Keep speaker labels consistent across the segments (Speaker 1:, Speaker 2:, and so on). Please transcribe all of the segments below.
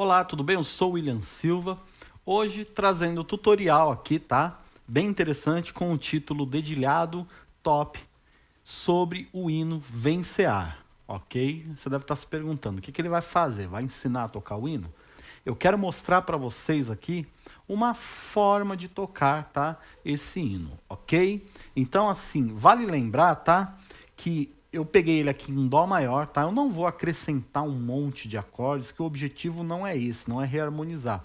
Speaker 1: Olá, tudo bem? Eu sou William Silva. Hoje trazendo tutorial aqui, tá? Bem interessante com o título Dedilhado Top sobre o hino Vencear, ok? Você deve estar se perguntando, o que, que ele vai fazer? Vai ensinar a tocar o hino? Eu quero mostrar para vocês aqui uma forma de tocar, tá? Esse hino, ok? Então, assim, vale lembrar, tá? Que eu peguei ele aqui em Dó maior, tá? Eu não vou acrescentar um monte de acordes, que o objetivo não é esse, não é reharmonizar.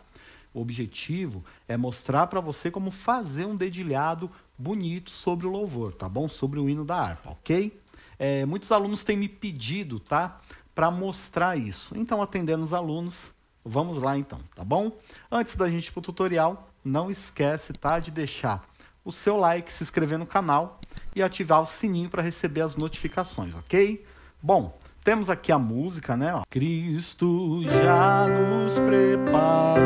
Speaker 1: O objetivo é mostrar para você como fazer um dedilhado bonito sobre o louvor, tá bom? Sobre o hino da harpa, ok? É, muitos alunos têm me pedido, tá? Para mostrar isso. Então, atendendo os alunos, vamos lá então, tá bom? Antes da gente ir para o tutorial, não esquece, tá? De deixar o seu like, se inscrever no canal e ativar o sininho para receber as notificações, ok? Bom, temos aqui a música, né? Cristo já nos preparou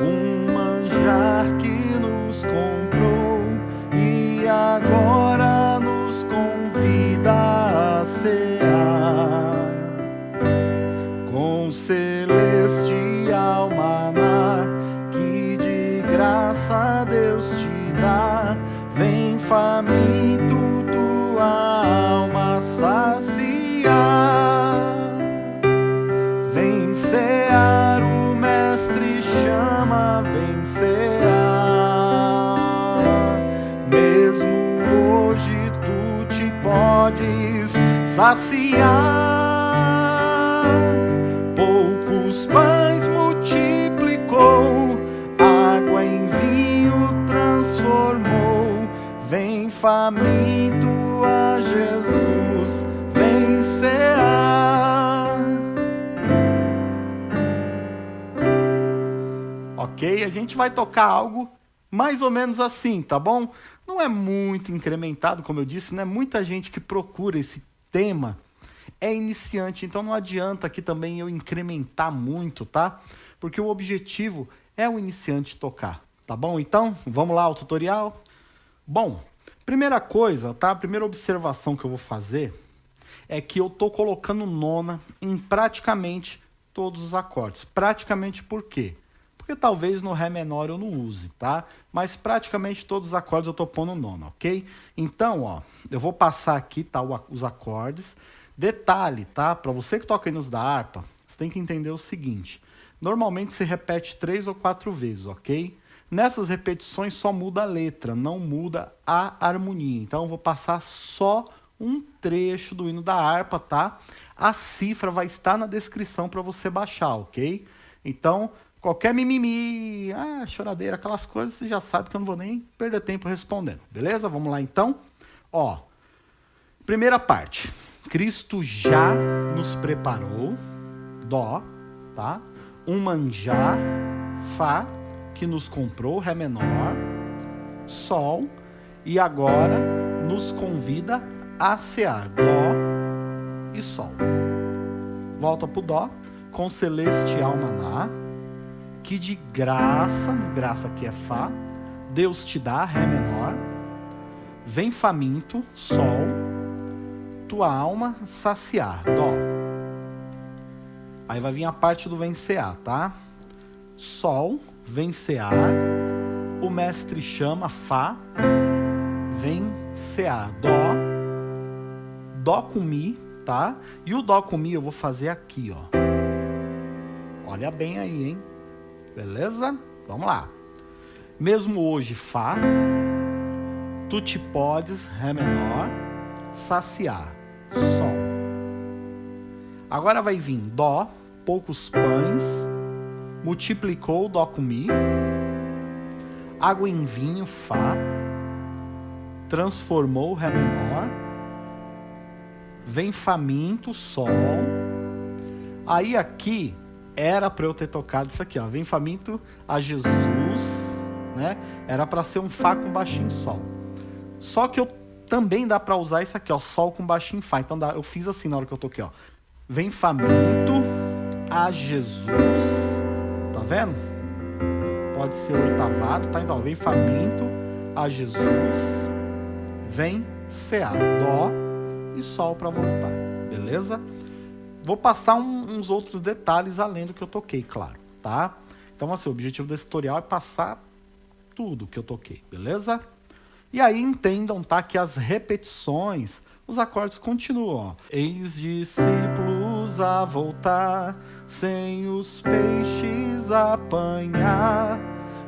Speaker 1: um manjar que nos comprou e agora podes saciar. Poucos pães multiplicou, água em vinho transformou. Vem faminto a Jesus, vem cear. Ok? A gente vai tocar algo mais ou menos assim, tá bom? Não é muito incrementado, como eu disse, né? Muita gente que procura esse tema é iniciante, então não adianta aqui também eu incrementar muito, tá? Porque o objetivo é o iniciante tocar, tá bom? Então, vamos lá ao tutorial? Bom, primeira coisa, tá? A primeira observação que eu vou fazer é que eu tô colocando nona em praticamente todos os acordes. Praticamente por quê? Porque talvez no Ré menor eu não use, tá? Mas praticamente todos os acordes eu tô pondo nona, ok? Então, ó, eu vou passar aqui, tá, os acordes. Detalhe, tá? Para você que toca hinos da harpa, você tem que entender o seguinte. Normalmente se repete três ou quatro vezes, ok? Nessas repetições só muda a letra, não muda a harmonia. Então eu vou passar só um trecho do hino da harpa, tá? A cifra vai estar na descrição para você baixar, ok? Então, qualquer mimimi, ah, choradeira, aquelas coisas, você já sabe que eu não vou nem perder tempo respondendo, beleza? Vamos lá então? Ó, primeira parte. Cristo já nos preparou, Dó, tá? Um manjar, Fá, que nos comprou, Ré menor, Sol, e agora nos convida a cear, Dó e Sol. Volta pro Dó, com celestial maná, que de graça, graça aqui é Fá, Deus te dá, Ré menor, vem faminto, Sol, tua alma saciar, Dó. Aí vai vir a parte do vencear, tá? Sol, vencear, o mestre chama, Fá, vencear, Dó, Dó com Mi, tá? E o Dó com Mi eu vou fazer aqui, ó. Olha bem aí, hein? Beleza? Vamos lá. Mesmo hoje, Fá, tu te podes, Ré menor, saciar, Sol. Agora vai vir Dó, poucos pães, multiplicou Dó com Mi, água em vinho, Fá, transformou Ré menor, vem faminto, Sol, aí aqui era para eu ter tocado isso aqui, ó, vem faminto a Jesus, né? Era para ser um Fá com baixinho Sol. Só que eu também dá para usar isso aqui, ó, Sol com baixinho Fá. Então dá, eu fiz assim na hora que eu toquei, ó. Vem faminto a Jesus. Tá vendo? Pode ser oitavado, tá? Então, vem faminto a Jesus. Vem cear. Dó e Sol para voltar. Beleza? Vou passar um, uns outros detalhes além do que eu toquei, claro, tá? Então, assim, o objetivo desse tutorial é passar tudo que eu toquei, beleza? E aí entendam, tá, que as repetições, os acordes continuam, ó. Eis discípulos a voltar, sem os peixes apanhar,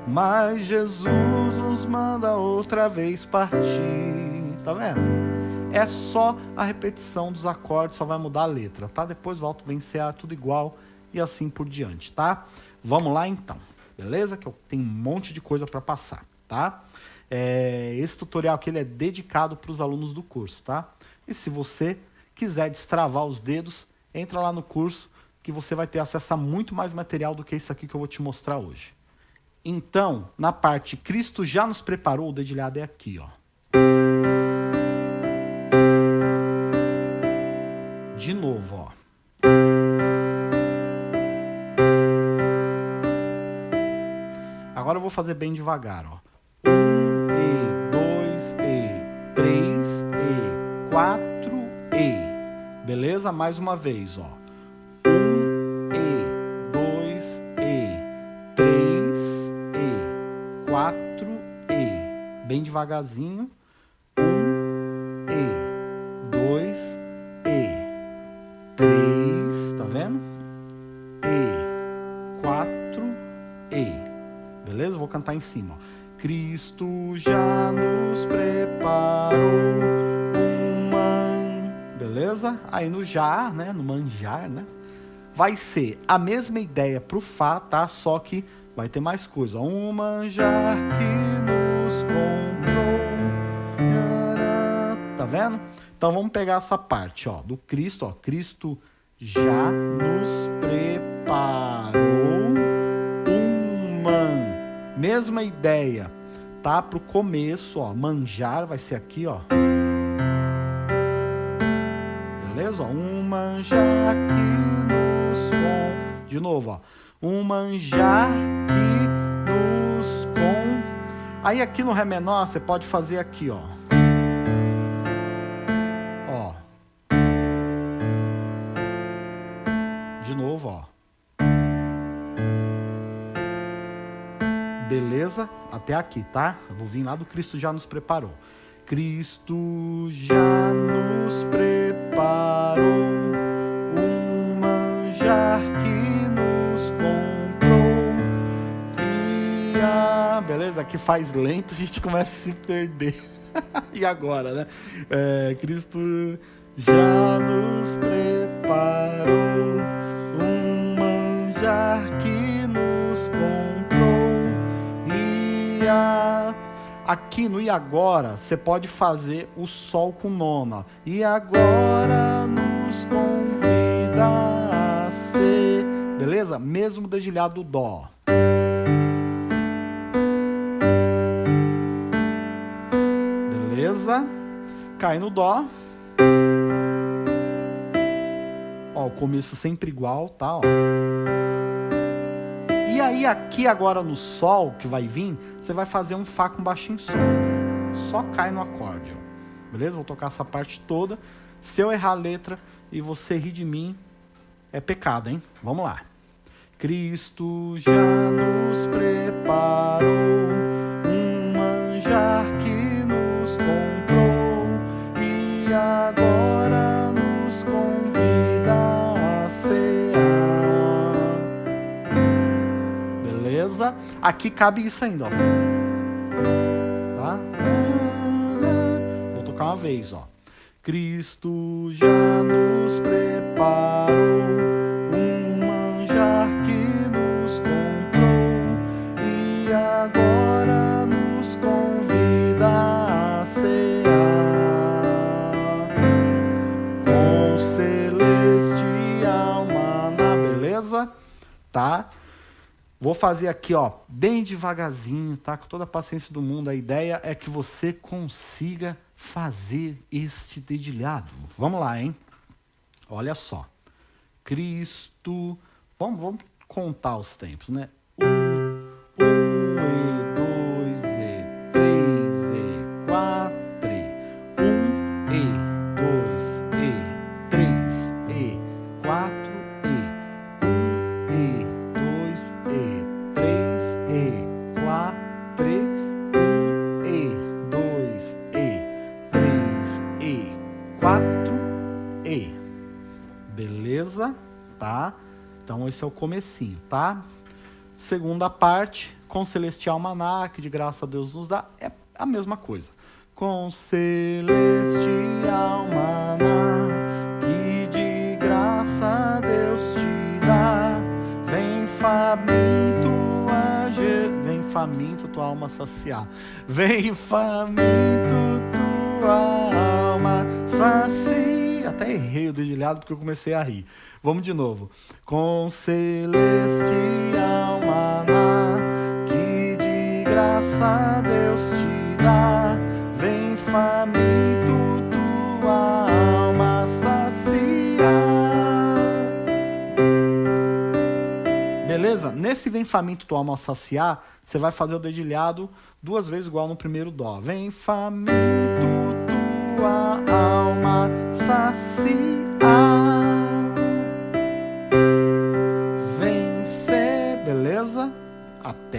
Speaker 1: mas Jesus nos manda outra vez partir, tá vendo? É só a repetição dos acordes, só vai mudar a letra, tá? Depois volta vencer tudo igual e assim por diante, tá? Vamos lá então, beleza? Que eu tenho um monte de coisa para passar, tá? É, esse tutorial aqui ele é dedicado para os alunos do curso, tá? E se você quiser destravar os dedos, entra lá no curso que você vai ter acesso a muito mais material do que isso aqui que eu vou te mostrar hoje. Então, na parte Cristo já nos preparou, o dedilhado é aqui, ó. Novo, ó. Agora eu vou fazer bem devagar, ó. Um E, dois E, três E, quatro E. Beleza? Mais uma vez, ó. Um E, dois E, três E, quatro E. Bem devagarzinho. E. Beleza? Vou cantar em cima. Cristo já nos preparou um man... Beleza? Aí no já, né? No manjar, né? Vai ser a mesma ideia pro Fá, tá? Só que vai ter mais coisa. Um manjar que nos comprou. Tá vendo? Então vamos pegar essa parte, ó, do Cristo, ó. Cristo já nos preparou man Mesma ideia, tá? Pro começo, ó, manjar vai ser aqui, ó. Beleza? Ó, um manjar que nos com... De novo, ó. Um manjar que nos com... Aí aqui no Ré menor, você pode fazer aqui. Ó. Beleza? Até aqui, tá? Eu vou vir lá do Cristo já nos preparou. Cristo já nos preparou um manjar que nos comprou. E a... Beleza? Aqui faz lento, a gente começa a se perder. e agora, né? É, Cristo já nos preparou aqui no e agora, você pode fazer o sol com nona. E agora nos convida a ser. Beleza? Mesmo dedilhado do dó. Beleza? Cai no dó. Ó, o começo sempre igual, tá? Ó. E aí aqui agora no Sol, que vai vir, você vai fazer um Fá com baixinho Sol. Só cai no acorde, ó. Beleza? Vou tocar essa parte toda. Se eu errar a letra e você rir de mim, é pecado, hein? Vamos lá. Cristo já nos preparou um manjar Aqui cabe isso ainda, ó. Tá? Vou tocar uma vez, ó. Cristo já nos preparou Vou fazer aqui, ó, bem devagarzinho, tá? Com toda a paciência do mundo. A ideia é que você consiga fazer este dedilhado. Vamos lá, hein? Olha só. Cristo. Vamos, vamos contar os tempos, né? Esse é o comecinho, tá? Segunda parte, com celestial maná, que de graça Deus nos dá, é a mesma coisa. Com celestial maná, que de graça Deus te dá, vem faminto a vem faminto tua alma saciar, vem faminto tua alma saciar. Até errei o dedilhado porque eu comecei a rir. Vamos de novo. Com celestial maná, que de graça Deus te dá, vem faminto tua alma saciar. Beleza? Nesse vem faminto tua alma saciar, você vai fazer o dedilhado duas vezes igual no primeiro dó. Vem faminto tua alma saciar.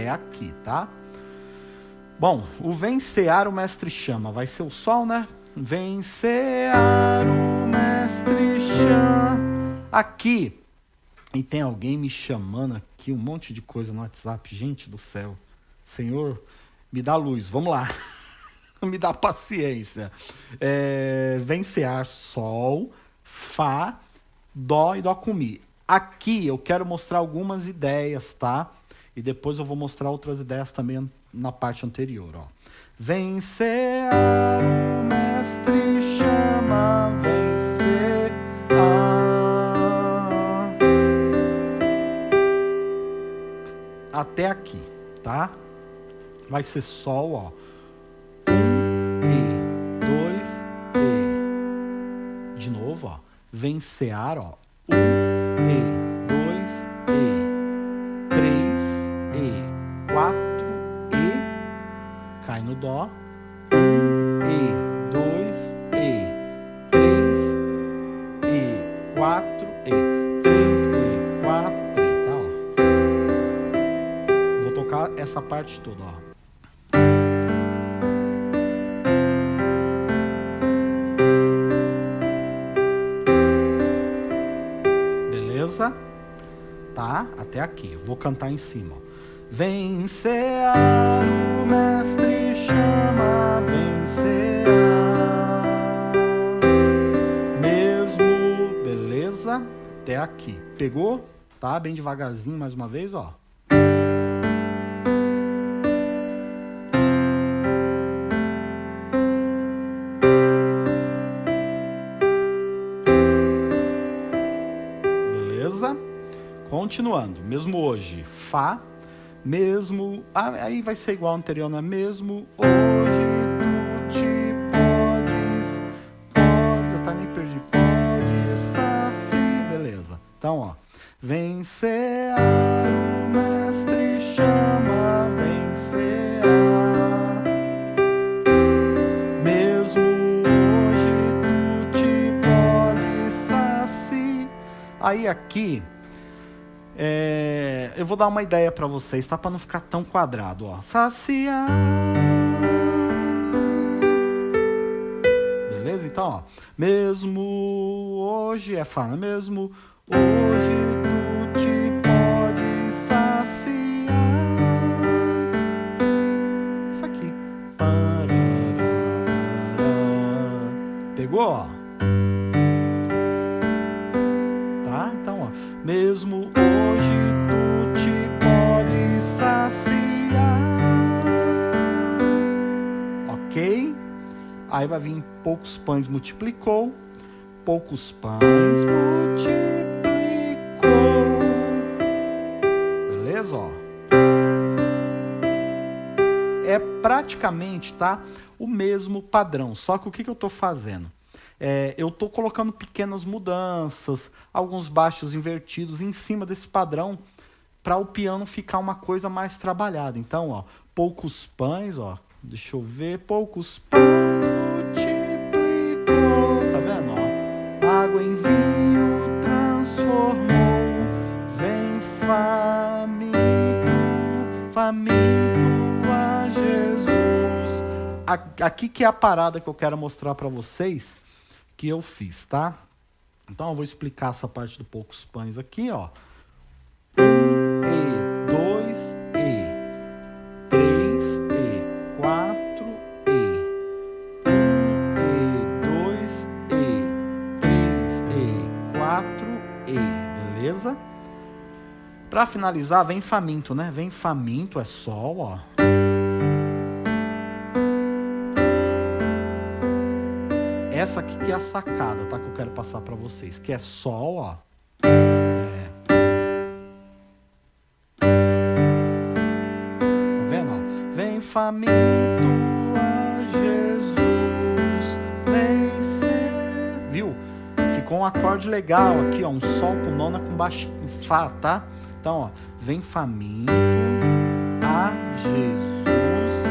Speaker 1: Até aqui, tá? Bom, o vencear o mestre chama, vai ser o sol, né? Vencear o mestre chama. Aqui, e tem alguém me chamando aqui, um monte de coisa no WhatsApp. Gente do céu, Senhor, me dá luz, vamos lá. me dá paciência. É, vencear sol, fá, dó e dó com mi. Aqui eu quero mostrar algumas ideias, tá? E depois eu vou mostrar outras ideias também na parte anterior. Ó. Vencer o mestre chama, vencer Até aqui, tá? Vai ser sol, ó. Um, E, dois, E. De novo, ó. Vencear, ó. Um, E. parte ó. Beleza? Tá? Até aqui. Vou cantar em cima. Vencer o mestre chama vencerá. Mesmo, beleza? Até aqui. Pegou? Tá? Bem devagarzinho mais uma vez, ó. Continuando, mesmo hoje, Fá mesmo, ah, aí vai ser igual ao anterior, não é? Mesmo hoje tu te podes, podes, tá me perdi, podes saci, beleza. Então, ó, vencer o mestre chama, vencer Mesmo hoje tu te podes saci. Aí aqui eu vou dar uma ideia para vocês, tá? Para não ficar tão quadrado, ó. Saciar. Beleza? Então, ó. Mesmo hoje é fala, mesmo hoje tu te pode saciar. Isso aqui. Pegou, ó? Tá? Então, ó. Mesmo Aí vai vir poucos pães multiplicou, poucos pães multiplicou. Beleza? Ó. É praticamente, tá? O mesmo padrão. Só que o que, que eu estou fazendo? É, eu estou colocando pequenas mudanças, alguns baixos invertidos em cima desse padrão para o piano ficar uma coisa mais trabalhada. Então, ó, poucos pães, ó, deixa eu ver, poucos pães água em vinho transformou. Vem faminto, faminto a Jesus. Aqui que é a parada que eu quero mostrar para vocês que eu fiz, tá? Então eu vou explicar essa parte do poucos pães aqui, ó. Para finalizar, vem faminto, né? Vem faminto, é sol, ó. Essa aqui que é a sacada, tá? Que eu quero passar para vocês, que é sol, ó. É. Tá vendo, ó? Vem faminto a Jesus, vem ser... Viu? Ficou um acorde legal aqui, ó. Um sol com nona com baixo fá, tá? Então, ó. Vem faminto a Jesus,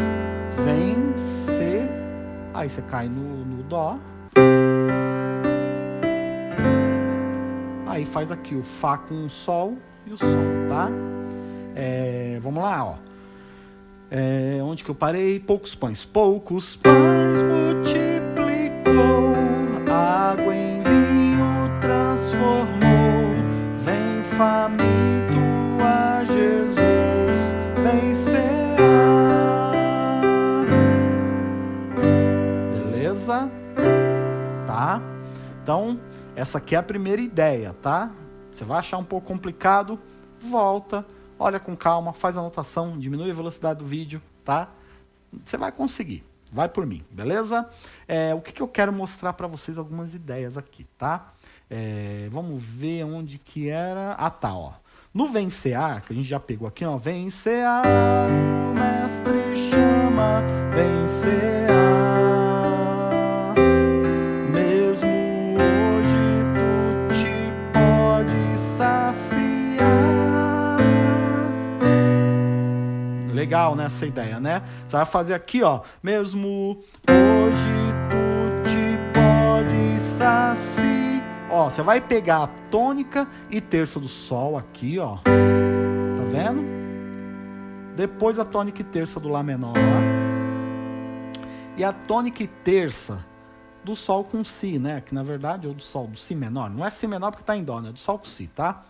Speaker 1: vem ser... Aí você cai no, no dó. Aí faz aqui o Fá com o Sol e o Sol, tá? É, vamos lá, ó. É, onde que eu parei? Poucos pães. Poucos pães multiplicou, Então, essa aqui é a primeira ideia, tá? Você vai achar um pouco complicado, volta, olha com calma, faz a anotação, diminui a velocidade do vídeo, tá? Você vai conseguir, vai por mim, beleza? É, o que, que eu quero mostrar para vocês algumas ideias aqui, tá? É, vamos ver onde que era... Ah, tá, ó. No vencear, que a gente já pegou aqui, ó. Vencear, mestre chama, vencear. Legal nessa ideia, né? Você vai fazer aqui, ó, mesmo hoje tu te pode saciar. Ó, você vai pegar a tônica e terça do sol aqui, ó. Tá vendo? Depois a tônica e terça do lá menor. E a tônica e terça do sol com si, né? Que na verdade é o do sol, do si menor. Não é si menor porque tá em dó, né? É do sol com si, tá?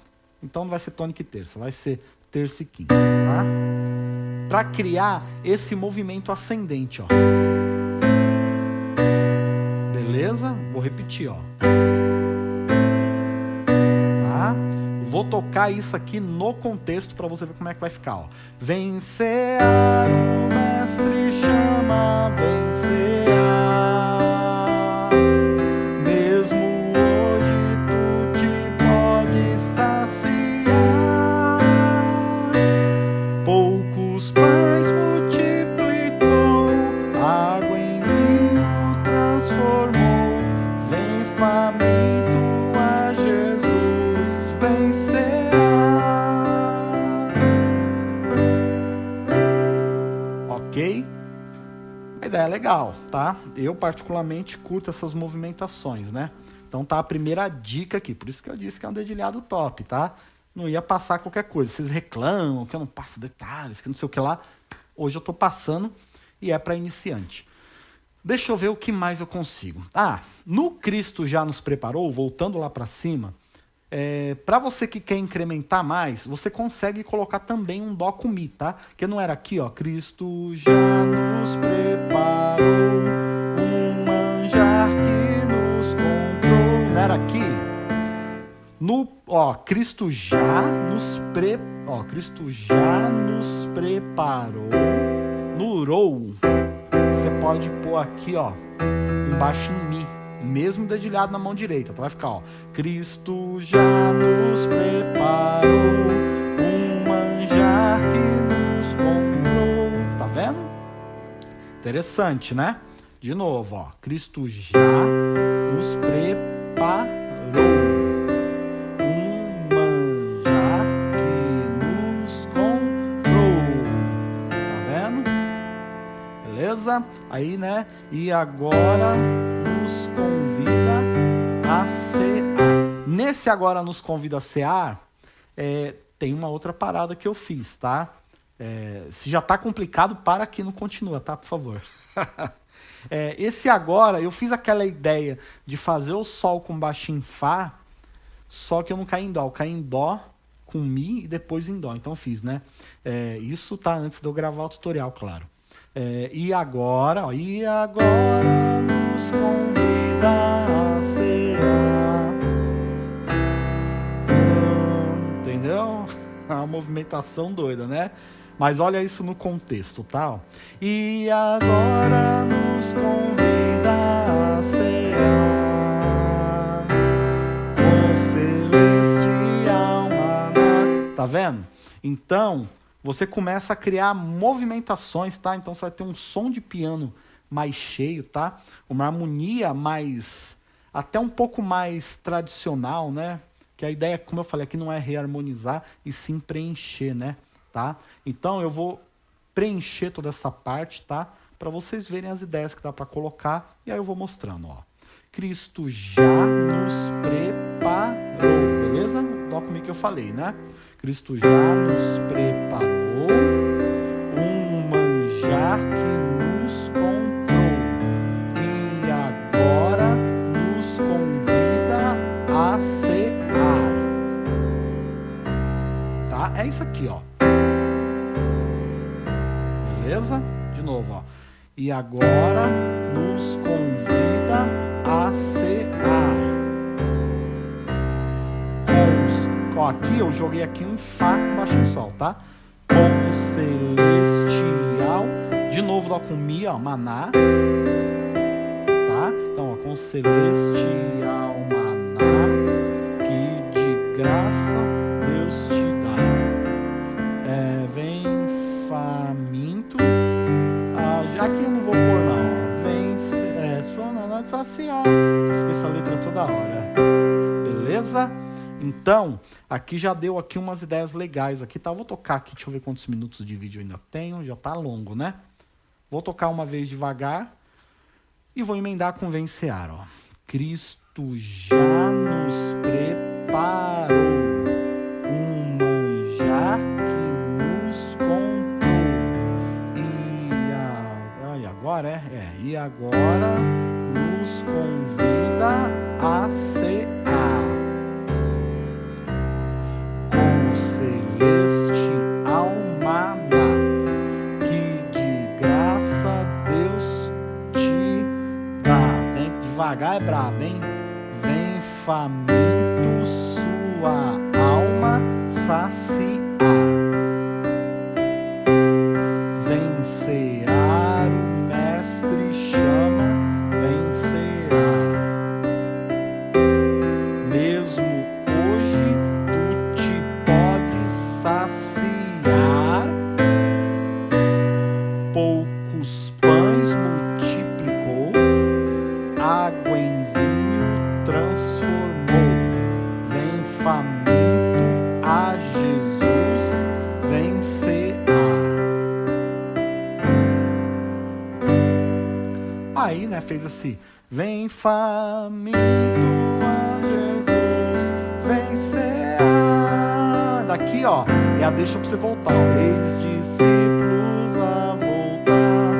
Speaker 1: Então não vai ser tônica e terça, vai ser terça e quinta, tá? Para criar esse movimento ascendente, ó. Beleza? Vou repetir, ó. Tá? Vou tocar isso aqui no contexto para você ver como é que vai ficar, ó. Vencer o mestre chama, vencer. Eu particularmente curto essas movimentações, né? Então tá a primeira dica aqui, por isso que eu disse que é um dedilhado top, tá? Não ia passar qualquer coisa. Vocês reclamam que eu não passo detalhes, que não sei o que lá. Hoje eu tô passando e é para iniciante. Deixa eu ver o que mais eu consigo. Ah, no Cristo já nos preparou, voltando lá para cima, é, para você que quer incrementar mais, você consegue colocar também um Dó com Mi, tá? Que não era aqui, ó. Cristo já nos preparou No, ó, Cristo já nos pre, ó, Cristo já nos preparou. No Rou, você pode pôr aqui, ó, embaixo em Mi mesmo dedilhado na mão direita. Então vai ficar, ó. Cristo já nos preparou um manjar que nos comprou. Tá vendo? Interessante, né? De novo, ó. Cristo já nos preparou Aí, né? E agora nos convida a cear. Nesse agora nos convida a cear, é, tem uma outra parada que eu fiz, tá? É, se já tá complicado, para aqui não continua, tá? Por favor. é, esse agora, eu fiz aquela ideia de fazer o sol com baixo em Fá, só que eu não caí em Dó, eu caí em Dó com Mi e depois em Dó. Então eu fiz, né? É, isso tá antes de eu gravar o tutorial, claro. É, e agora, ó, e agora nos convida a cear. Entendeu? A movimentação doida, né? Mas olha isso no contexto, tá? E agora nos convida a cear com celestial maná. Tá vendo? Então, você começa a criar movimentações, tá? Então você vai ter um som de piano mais cheio, tá? Uma harmonia mais até um pouco mais tradicional, né? Que a ideia, como eu falei aqui, não é reharmonizar e sim preencher, né? Tá? Então eu vou preencher toda essa parte, tá? Para vocês verem as ideias que dá para colocar e aí eu vou mostrando, ó. Cristo já nos preparou, beleza? Dó comigo que eu falei, né? Cristo já nos preparou um manjar que nos comprou e agora nos convida a cear. Tá? É isso aqui, ó. Beleza? De novo, ó. E agora nos aqui eu joguei aqui um Fá com baixo Sol, tá? Com celestial. De novo Dó com Mi, ó, Maná. Tá? Então, ó, com celestial Maná. Que de graça Então, aqui já deu aqui umas ideias legais aqui, tá? Vou tocar aqui, deixa eu ver quantos minutos de vídeo ainda tenho, já tá longo, né? Vou tocar uma vez devagar e vou emendar com vencear, ó. Cristo já nos preparou um manjar que nos. E, a, e agora, é? é? E agora nos convida a devagar é brabo, hein? Vem faminto sua alma saciar. Vem faminto a Jesus, vem. Daqui, ó, é a deixa pra você voltar. Ó. Eis discípulos a voltar,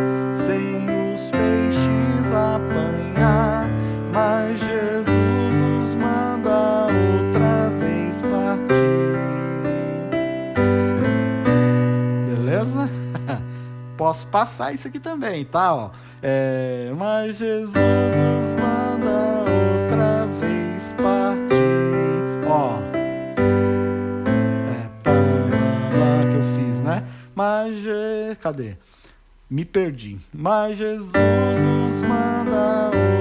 Speaker 1: sem os peixes apanhar. Mas Jesus os manda outra vez partir. Beleza? Posso passar isso aqui também, tá? Ó. É, mas Jesus os manda outra vez partir. Ó. É, pá, pá, que eu fiz, né? Mas, Je- cadê? Me perdi. Mas Jesus os manda outra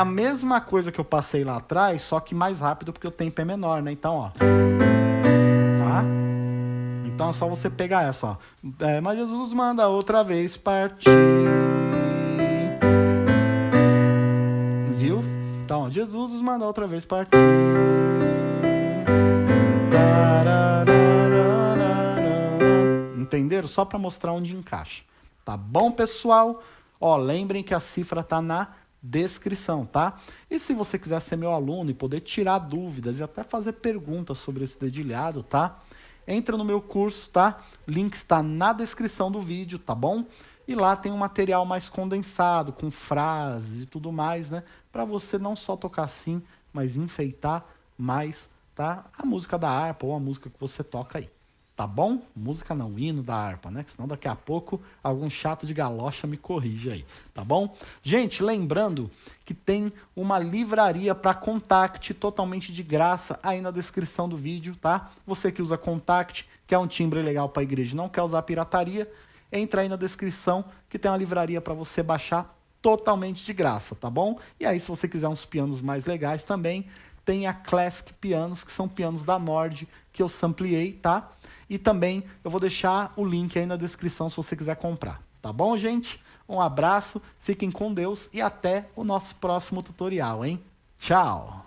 Speaker 1: a mesma coisa que eu passei lá atrás, só que mais rápido porque o tempo é menor, né? Então, ó. Tá? Então é só você pegar essa, ó. É, mas Jesus manda outra vez partir. Viu? Então, ó, Jesus os manda outra vez partir. Entenderam? Só para mostrar onde encaixa. Tá bom, pessoal? Ó, lembrem que a cifra tá na descrição, tá? E se você quiser ser meu aluno e poder tirar dúvidas e até fazer perguntas sobre esse dedilhado, tá? Entra no meu curso, tá? Link está na descrição do vídeo, tá bom? E lá tem um material mais condensado, com frases e tudo mais, né? Para você não só tocar assim, mas enfeitar mais tá? a música da harpa ou a música que você toca aí. Tá bom? Música não, hino da harpa, né? Senão daqui a pouco algum chato de galocha me corrige aí, tá bom? Gente, lembrando que tem uma livraria para Contact totalmente de graça aí na descrição do vídeo, tá? Você que usa Contact, quer um timbre legal para igreja, não quer usar pirataria, entra aí na descrição que tem uma livraria para você baixar totalmente de graça, tá bom? E aí se você quiser uns pianos mais legais também, tem a Classic Pianos, que são pianos da Nord, que eu sampleei, tá? E também eu vou deixar o link aí na descrição se você quiser comprar. Tá bom, gente? Um abraço, fiquem com Deus e até o nosso próximo tutorial, hein? Tchau!